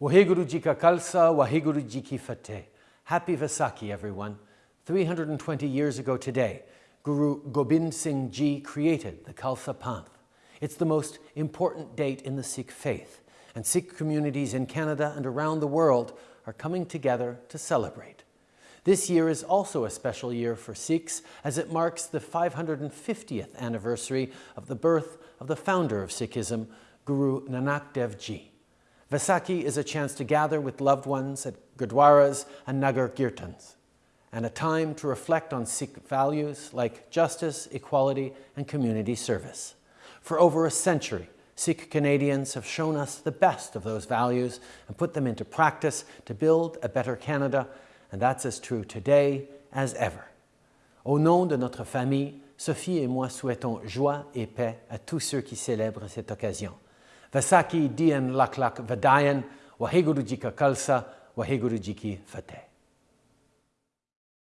Waheguru Jika Khalsa, Waheguru Jiki Fateh. Happy Vaisakhi, everyone. 320 years ago today, Guru Gobind Singh Ji created the Khalsa Panth. It's the most important date in the Sikh faith, and Sikh communities in Canada and around the world are coming together to celebrate. This year is also a special year for Sikhs as it marks the 550th anniversary of the birth of the founder of Sikhism, Guru Nanak Dev Ji. Vaisakhi is a chance to gather with loved ones at gurdwaras and nagar kirtans, and a time to reflect on Sikh values like justice, equality, and community service. For over a century, Sikh Canadians have shown us the best of those values and put them into practice to build a better Canada, and that's as true today as ever. Au nom de notre famille, Sophie et moi souhaitons joie et paix à tous ceux qui célèbrent cette occasion. Vaisakhi Dian Laklak Vadayan, Waheguru Khalsa, Waheguru Jiki Fateh.